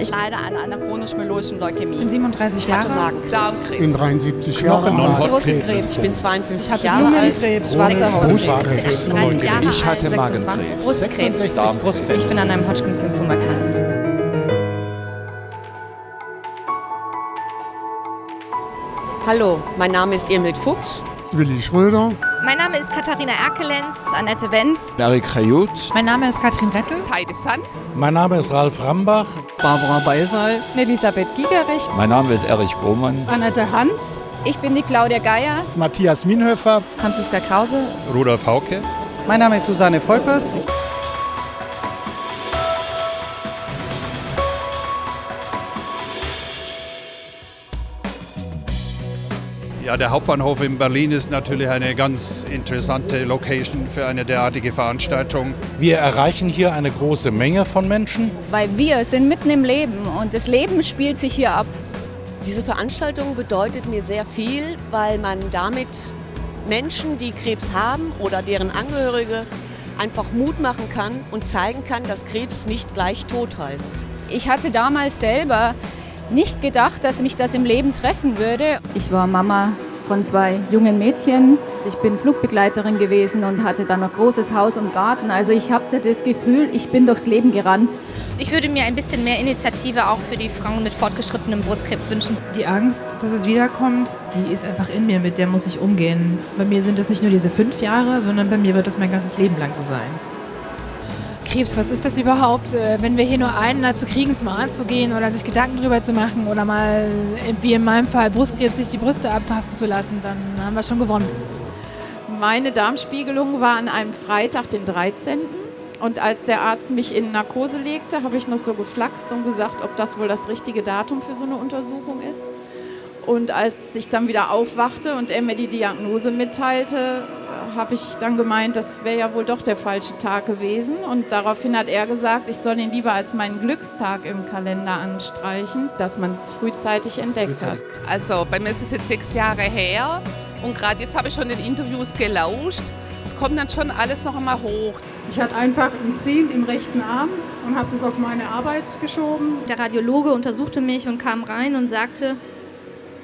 Ich leide an einer chronisch-myeloischen Leukämie. Ich bin 37 Jahre alt. Ich bin 73 Jahre alt. Brustkrebs. Ich bin 52 hatte Jahre alt. Lungenkrebs, Schwarzer Brustkrebs. 30 Jahre Ich hatte alt, Magenkrebs. 26 Brustkrebs. Ich bin an einem Hodgkins-Lymphom erkrankt. Hallo, mein Name ist Irmhild Fuchs. Willi Schröder. Mein Name ist Katharina Erkelenz. Annette Wenz. Erik Krajut. Mein Name ist Katrin Rettel. Heide Sand. Mein Name ist Ralf Rambach. Barbara Beilwall. Elisabeth Gigerich. Mein Name ist Erich Grohmann. Annette Hans. Ich bin die Claudia Geier. Matthias Minhöfer. Franziska Krause. Rudolf Hauke. Mein Name ist Susanne Volpers. Ja, der Hauptbahnhof in Berlin ist natürlich eine ganz interessante Location für eine derartige Veranstaltung. Wir erreichen hier eine große Menge von Menschen. Weil wir sind mitten im Leben und das Leben spielt sich hier ab. Diese Veranstaltung bedeutet mir sehr viel, weil man damit Menschen, die Krebs haben oder deren Angehörige, einfach Mut machen kann und zeigen kann, dass Krebs nicht gleich Tod heißt. Ich hatte damals selber nicht gedacht, dass mich das im Leben treffen würde. Ich war Mama von zwei jungen Mädchen. Ich bin Flugbegleiterin gewesen und hatte dann ein großes Haus und Garten. Also ich hatte das Gefühl, ich bin durchs Leben gerannt. Ich würde mir ein bisschen mehr Initiative auch für die Frauen mit fortgeschrittenem Brustkrebs wünschen. Die Angst, dass es wiederkommt, die ist einfach in mir, mit der muss ich umgehen. Bei mir sind es nicht nur diese fünf Jahre, sondern bei mir wird das mein ganzes Leben lang so sein. Krebs, was ist das überhaupt? Äh, Wenn wir hier nur einen dazu kriegen, zum Arzt zu gehen oder sich Gedanken drüber zu machen oder mal, wie in meinem Fall, Brustkrebs, sich die Brüste abtasten zu lassen, dann haben wir schon gewonnen. Meine Darmspiegelung war an einem Freitag, den 13. Und als der Arzt mich in Narkose legte, habe ich noch so geflaxt und gesagt, ob das wohl das richtige Datum für so eine Untersuchung ist. Und als ich dann wieder aufwachte und er mir die Diagnose mitteilte, habe ich dann gemeint, das wäre ja wohl doch der falsche Tag gewesen. Und daraufhin hat er gesagt, ich soll ihn lieber als meinen Glückstag im Kalender anstreichen, dass man es frühzeitig entdeckt hat. Also bei mir ist es jetzt sechs Jahre her und gerade jetzt habe ich schon in Interviews gelauscht. Es kommt dann schon alles noch einmal hoch. Ich hatte einfach ein Ziehen im rechten Arm und habe das auf meine Arbeit geschoben. Der Radiologe untersuchte mich und kam rein und sagte,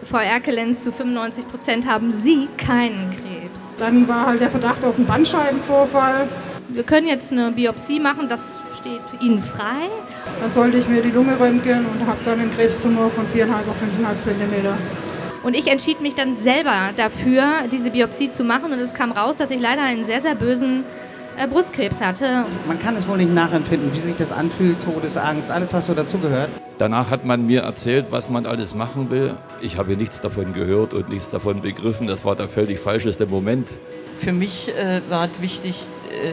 Frau Erkelenz, zu 95 Prozent haben Sie keinen Krebs. Dann war halt der Verdacht auf einen Bandscheibenvorfall. Wir können jetzt eine Biopsie machen, das steht Ihnen frei. Dann sollte ich mir die Lunge röntgen und habe dann einen Krebstumor von 4,5 auf 5,5 Zentimeter. Und ich entschied mich dann selber dafür, diese Biopsie zu machen. Und es kam raus, dass ich leider einen sehr, sehr bösen Brustkrebs hatte. Man kann es wohl nicht nachempfinden, wie sich das anfühlt, Todesangst, alles, was so dazugehört. Danach hat man mir erzählt, was man alles machen will. Ich habe nichts davon gehört und nichts davon begriffen. Das war der völlig falscheste Moment. Für mich äh, war es wichtig, äh,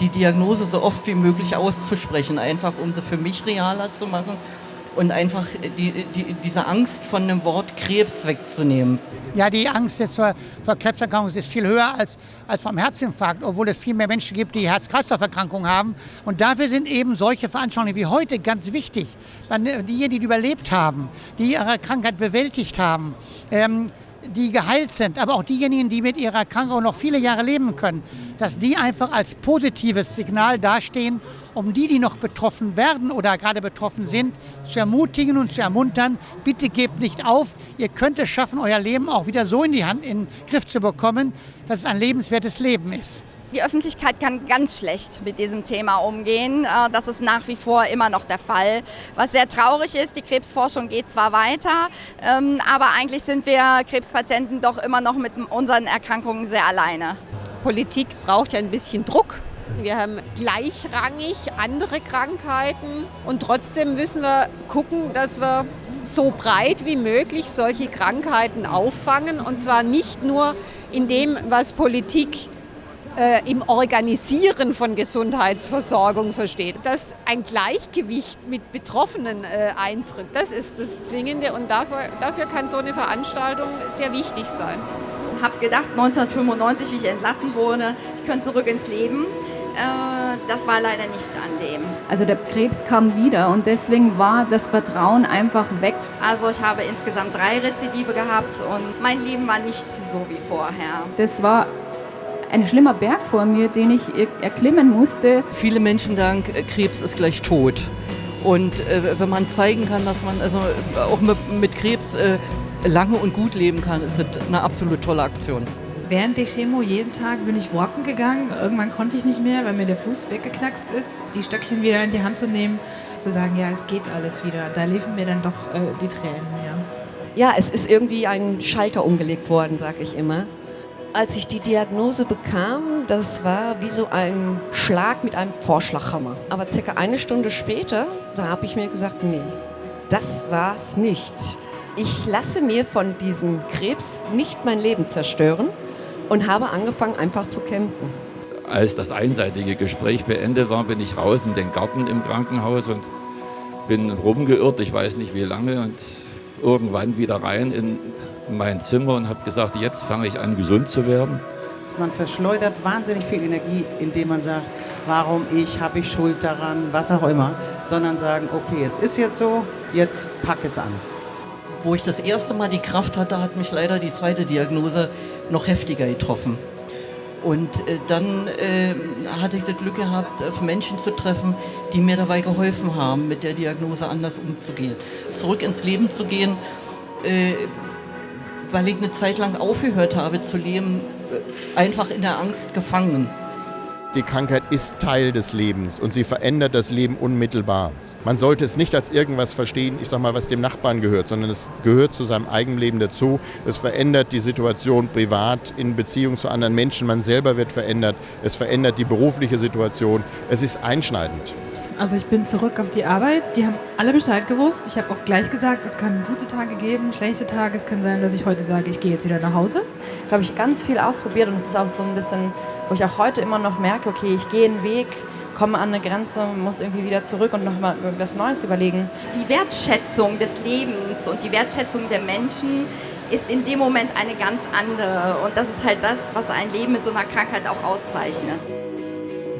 die Diagnose so oft wie möglich auszusprechen, einfach um sie für mich realer zu machen und einfach die, die, diese Angst von dem Wort Krebs wegzunehmen. Ja, die Angst jetzt vor, vor Krebserkrankung ist viel höher als, als vom Herzinfarkt, obwohl es viel mehr Menschen gibt, die Herz-Kreislauf-Erkrankungen haben. Und dafür sind eben solche Veranstaltungen wie heute ganz wichtig. Diejenigen, die überlebt haben, die ihre Krankheit bewältigt haben, ähm, die geheilt sind, aber auch diejenigen, die mit ihrer Krankheit noch viele Jahre leben können, dass die einfach als positives Signal dastehen, um die, die noch betroffen werden oder gerade betroffen sind, zu ermutigen und zu ermuntern, bitte gebt nicht auf, ihr könnt es schaffen, euer Leben auch wieder so in die Hand, in den Griff zu bekommen, dass es ein lebenswertes Leben ist. Die Öffentlichkeit kann ganz schlecht mit diesem Thema umgehen. Das ist nach wie vor immer noch der Fall. Was sehr traurig ist, die Krebsforschung geht zwar weiter, aber eigentlich sind wir Krebspatienten doch immer noch mit unseren Erkrankungen sehr alleine. Politik braucht ja ein bisschen Druck. Wir haben gleichrangig andere Krankheiten und trotzdem müssen wir gucken, dass wir so breit wie möglich solche Krankheiten auffangen und zwar nicht nur in dem, was Politik äh, im Organisieren von Gesundheitsversorgung versteht. Dass ein Gleichgewicht mit Betroffenen äh, eintritt, das ist das Zwingende und dafür, dafür kann so eine Veranstaltung sehr wichtig sein. Ich habe gedacht, 1995, wie ich entlassen wurde, ich könnte zurück ins Leben. Äh, das war leider nicht an dem. Also der Krebs kam wieder und deswegen war das Vertrauen einfach weg. Also ich habe insgesamt drei Rezidive gehabt und mein Leben war nicht so wie vorher. Das war ein schlimmer Berg vor mir, den ich erklimmen musste. Viele Menschen sagen, Krebs ist gleich tot. Und äh, wenn man zeigen kann, dass man also auch mit, mit Krebs äh, lange und gut leben kann, ist das eine absolut tolle Aktion. Während der Chemo jeden Tag bin ich walken gegangen. Irgendwann konnte ich nicht mehr, weil mir der Fuß weggeknackst ist. Die Stöckchen wieder in die Hand zu nehmen, zu sagen, ja, es geht alles wieder. Da liefen mir dann doch äh, die Tränen, ja. Ja, es ist irgendwie ein Schalter umgelegt worden, sag ich immer. Als ich die Diagnose bekam, das war wie so ein Schlag mit einem Vorschlaghammer. Aber circa eine Stunde später, da habe ich mir gesagt, nee, das war's nicht. Ich lasse mir von diesem Krebs nicht mein Leben zerstören und habe angefangen einfach zu kämpfen. Als das einseitige Gespräch beendet war, bin ich raus in den Garten im Krankenhaus und bin rumgeirrt, ich weiß nicht wie lange, und irgendwann wieder rein in mein Zimmer und habe gesagt, jetzt fange ich an, gesund zu werden. Man verschleudert wahnsinnig viel Energie, indem man sagt, warum ich, habe ich Schuld daran, was auch immer, sondern sagen, okay, es ist jetzt so, jetzt pack es an. Wo ich das erste Mal die Kraft hatte, hat mich leider die zweite Diagnose noch heftiger getroffen. Und äh, dann äh, hatte ich das Glück gehabt, auf Menschen zu treffen, die mir dabei geholfen haben, mit der Diagnose anders umzugehen. Zurück ins Leben zu gehen, äh, weil ich eine Zeit lang aufgehört habe zu leben, einfach in der Angst gefangen. Die Krankheit ist Teil des Lebens und sie verändert das Leben unmittelbar. Man sollte es nicht als irgendwas verstehen, ich sag mal, was dem Nachbarn gehört, sondern es gehört zu seinem eigenen Leben dazu. Es verändert die Situation privat in Beziehung zu anderen Menschen. Man selber wird verändert. Es verändert die berufliche Situation. Es ist einschneidend. Also ich bin zurück auf die Arbeit. Die haben alle Bescheid gewusst. Ich habe auch gleich gesagt, es kann gute Tage geben, schlechte Tage. Es kann sein, dass ich heute sage, ich gehe jetzt wieder nach Hause. Da habe ich ganz viel ausprobiert und es ist auch so ein bisschen, wo ich auch heute immer noch merke, okay, ich gehe einen Weg, komme an eine Grenze, muss irgendwie wieder zurück und nochmal was Neues überlegen. Die Wertschätzung des Lebens und die Wertschätzung der Menschen ist in dem Moment eine ganz andere. Und das ist halt das, was ein Leben mit so einer Krankheit auch auszeichnet.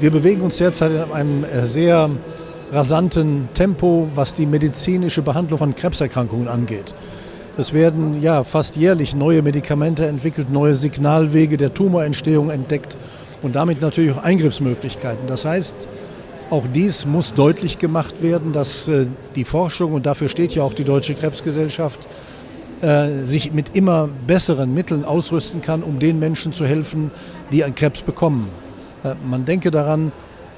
Wir bewegen uns derzeit in einem sehr rasanten Tempo, was die medizinische Behandlung von Krebserkrankungen angeht. Es werden ja fast jährlich neue Medikamente entwickelt, neue Signalwege der Tumorentstehung entdeckt und damit natürlich auch Eingriffsmöglichkeiten. Das heißt, auch dies muss deutlich gemacht werden, dass äh, die Forschung, und dafür steht ja auch die Deutsche Krebsgesellschaft, äh, sich mit immer besseren Mitteln ausrüsten kann, um den Menschen zu helfen, die einen Krebs bekommen. Äh, man denke daran,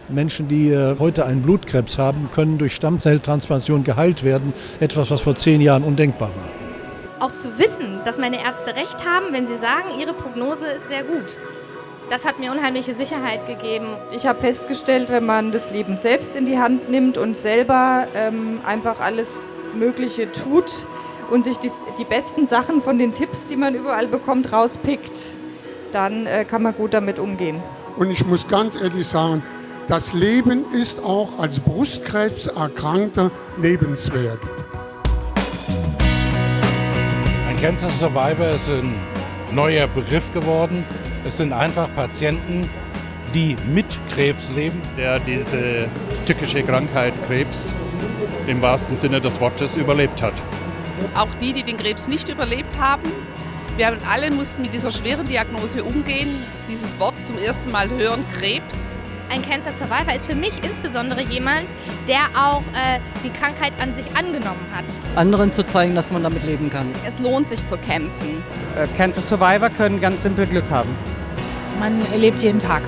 Menschen, die heute einen Blutkrebs haben, können durch Stammzelltransplantation geheilt werden. Etwas, was vor zehn Jahren undenkbar war. Auch zu wissen, dass meine Ärzte recht haben, wenn sie sagen, ihre Prognose ist sehr gut. Das hat mir unheimliche Sicherheit gegeben. Ich habe festgestellt, wenn man das Leben selbst in die Hand nimmt und selber ähm, einfach alles Mögliche tut und sich die, die, besten Sachen von den Tipps, die man überall bekommt, rauspickt, dann äh, kann man gut damit umgehen. Und ich muss ganz ehrlich sagen, das Leben ist auch als Brustkrebserkrankter lebenswert. Ein Cancer Survivor ist ein neuer Begriff geworden. Es sind einfach Patienten, die mit Krebs leben. Der diese tückische Krankheit Krebs im wahrsten Sinne des Wortes überlebt hat. Auch die, die den Krebs nicht überlebt haben, wir haben alle mussten mit dieser schweren Diagnose umgehen, dieses Wort zum ersten Mal hören, Krebs. Ein Cancer Survivor ist für mich insbesondere jemand, der auch äh, die Krankheit an sich angenommen hat. Anderen zu zeigen, dass man damit leben kann. Es lohnt sich zu kämpfen. Äh, Cancer Survivor können ganz simpel Glück haben. Man erlebt jeden Tag.